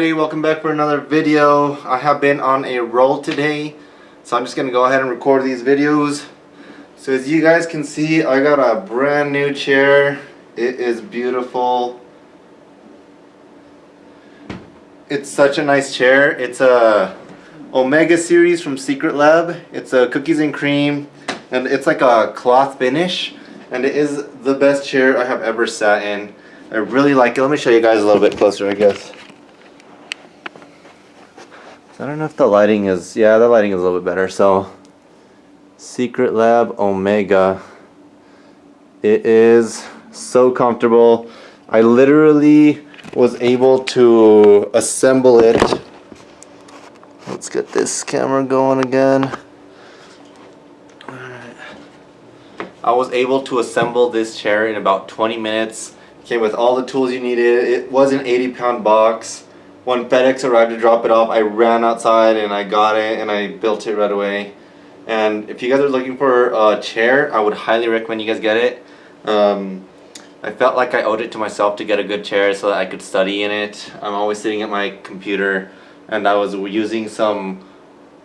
everybody, welcome back for another video. I have been on a roll today, so I'm just to go ahead and record these videos. So as you guys can see, I got a brand new chair. It is beautiful. It's such a nice chair. It's a Omega series from Secret Lab. It's a cookies and cream, and it's like a cloth finish, and it is the best chair I have ever sat in. I really like it. Let me show you guys a little bit closer, I guess. I don't know if the lighting is, yeah, the lighting is a little bit better. So, Secret Lab Omega. It is so comfortable. I literally was able to assemble it. Let's get this camera going again. I was able to assemble this chair in about 20 minutes. Came with all the tools you needed. It was an 80 pound box. When FedEx arrived to drop it off, I ran outside and I got it and I built it right away. And if you guys are looking for a chair, I would highly recommend you guys get it. Um, I felt like I owed it to myself to get a good chair so that I could study in it. I'm always sitting at my computer and I was using some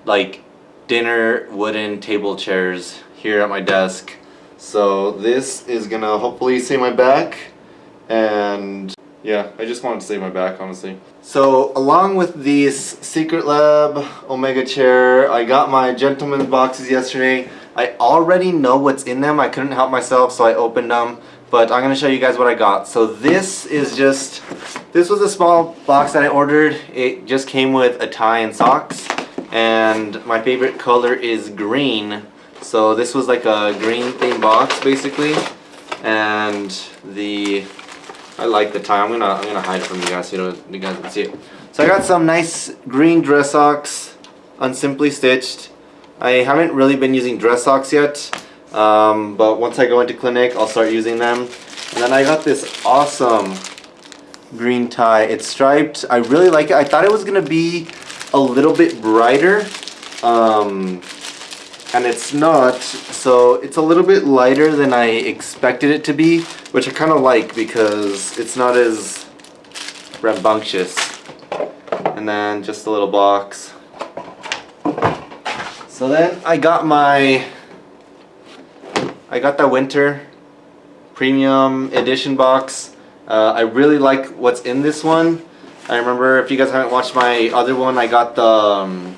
like dinner wooden table chairs here at my desk. So this is gonna hopefully save my back and yeah, I just wanted to save my back honestly. So along with these Secret Lab Omega chair, I got my gentleman's boxes yesterday. I already know what's in them. I couldn't help myself so I opened them. But I'm going to show you guys what I got. So this is just, this was a small box that I ordered. It just came with a tie and socks. And my favorite color is green. So this was like a green theme box basically. And the I like the tie. I'm gonna I'm gonna hide it from you guys so you, know, you guys can see it. So I got some nice green dress socks, unsimply stitched. I haven't really been using dress socks yet, um, but once I go into clinic, I'll start using them. And then I got this awesome green tie. It's striped. I really like it. I thought it was gonna be a little bit brighter. Um, and it's not so it's a little bit lighter than I expected it to be which I kind of like because it's not as rambunctious. And then just a little box so then I got my I got the winter premium edition box. Uh, I really like what's in this one. I remember if you guys haven't watched my other one I got the um,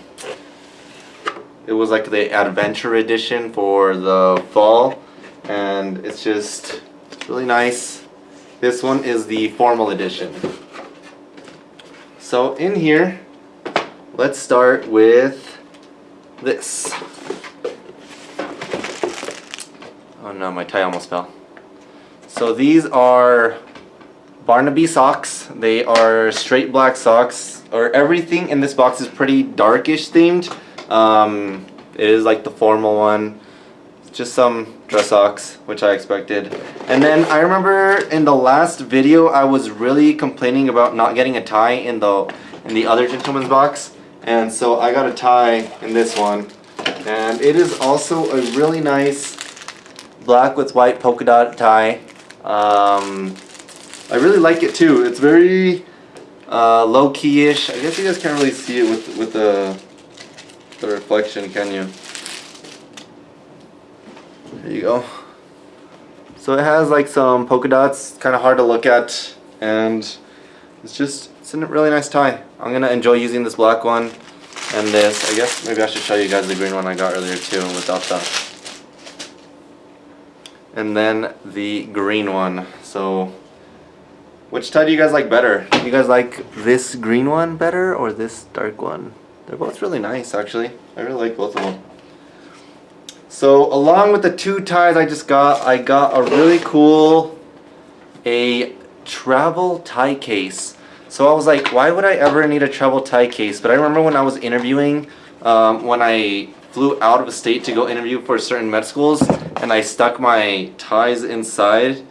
it was like the adventure edition for the fall and it's just really nice. This one is the formal edition. So in here, let's start with this. Oh no, my tie almost fell. So these are Barnaby socks. They are straight black socks, or everything in this box is pretty darkish themed. Um, it is like the formal one. Just some dress socks, which I expected. And then I remember in the last video I was really complaining about not getting a tie in the in the other gentleman's box. And so I got a tie in this one. And it is also a really nice black with white polka dot tie. Um, I really like it too. It's very uh, low key-ish. I guess you guys can't really see it with with the the reflection, can you? There you go. So it has like some polka dots, kind of hard to look at, and it's just, it's a really nice tie. I'm gonna enjoy using this black one and this. I guess maybe I should show you guys the green one I got earlier too without that. And then the green one. So, which tie do you guys like better? Do you guys like this green one better or this dark one? They're both really nice actually. I really like both of them. So along with the two ties I just got, I got a really cool a travel tie case. So I was like, why would I ever need a travel tie case? But I remember when I was interviewing, um, when I flew out of the state to go interview for certain med schools, and I stuck my ties inside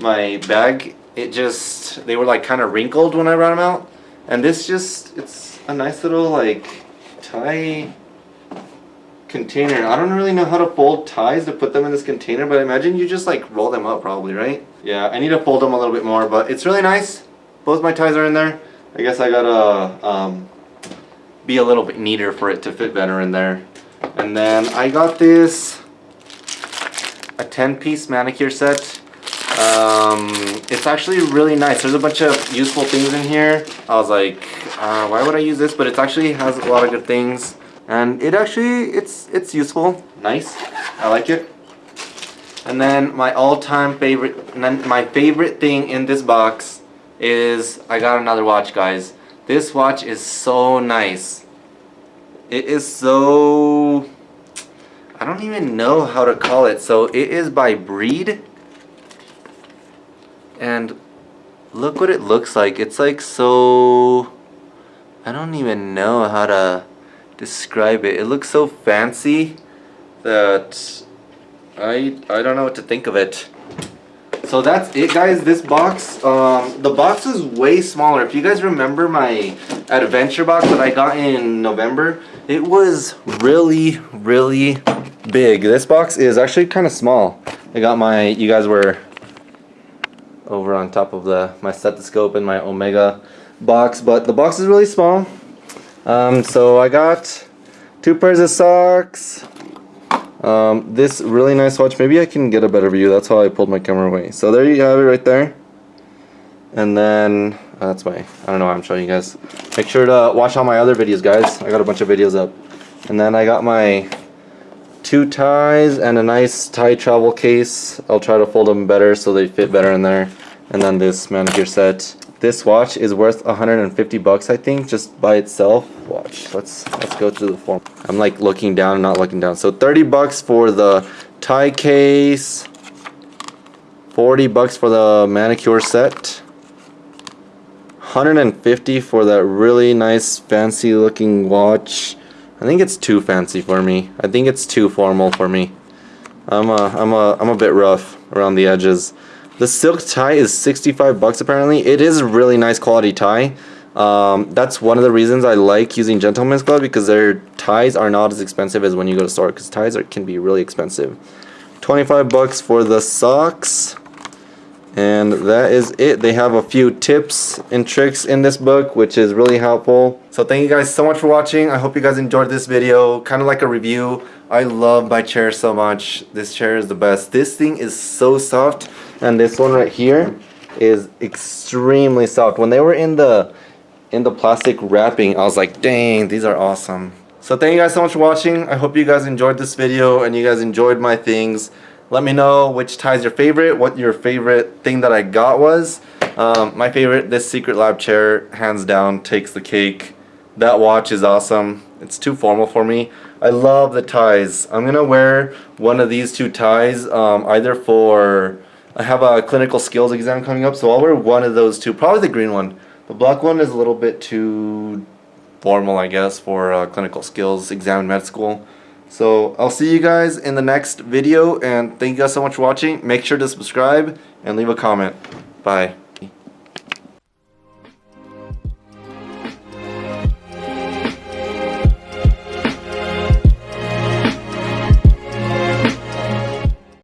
my bag, it just, they were like kind of wrinkled when I brought them out. And this just, it's a nice little like tie container. I don't really know how to fold ties to put them in this container, but I imagine you just like roll them up probably, right? Yeah, I need to fold them a little bit more, but it's really nice. Both my ties are in there. I guess I gotta um, be a little bit neater for it to fit better in there. And then I got this a 10 piece manicure set. Um, it's actually really nice. There's a bunch of useful things in here. I was like, uh, why would I use this? But it actually has a lot of good things. And it actually, it's, it's useful. Nice. I like it. And then my all-time favorite, my favorite thing in this box is I got another watch, guys. This watch is so nice. It is so... I don't even know how to call it. So it is by Breed. And look what it looks like. It's like so... I don't even know how to describe it. It looks so fancy that I I don't know what to think of it. So that's it guys, this box, um, the box is way smaller. If you guys remember my adventure box that I got in November, it was really, really big. This box is actually kind of small. I got my, you guys were over on top of the my stethoscope and my Omega box, but the box is really small. Um, so I got two pairs of socks, um, this really nice watch, maybe I can get a better view, that's how I pulled my camera away. So there you have it right there. And then, uh, that's why, I don't know why I'm showing you guys. Make sure to watch all my other videos guys, I got a bunch of videos up. And then I got my two ties and a nice tie travel case. I'll try to fold them better so they fit better in there. And then this manicure set. This watch is worth 150 bucks, I think, just by itself. Watch. Let's let's go through the form. I'm like looking down, not looking down. So 30 bucks for the tie case. 40 bucks for the manicure set. 150 for that really nice fancy looking watch. I think it's too fancy for me. I think it's too formal for me. I'm a, I'm a, I'm a bit rough around the edges. The silk tie is 65 bucks apparently. It is a really nice quality tie. Um, that's one of the reasons I like using Gentleman's Club because their ties are not as expensive as when you go to store because ties are, can be really expensive. 25 bucks for the socks. And that is it. They have a few tips and tricks in this book, which is really helpful. So thank you guys so much for watching. I hope you guys enjoyed this video. Kind of like a review. I love my chair so much. This chair is the best. This thing is so soft. And this one right here is extremely soft. When they were in the in the plastic wrapping, I was like, dang, these are awesome. So thank you guys so much for watching. I hope you guys enjoyed this video and you guys enjoyed my things. Let me know which tie is your favorite, what your favorite thing that I got was. Um, my favorite, this Secret Lab chair, hands down, takes the cake. That watch is awesome. It's too formal for me. I love the ties. I'm gonna wear one of these two ties, um, either for, I have a clinical skills exam coming up, so I'll wear one of those two, probably the green one. The black one is a little bit too formal, I guess, for clinical skills exam in med school. So I'll see you guys in the next video and thank you guys so much for watching. Make sure to subscribe and leave a comment. Bye.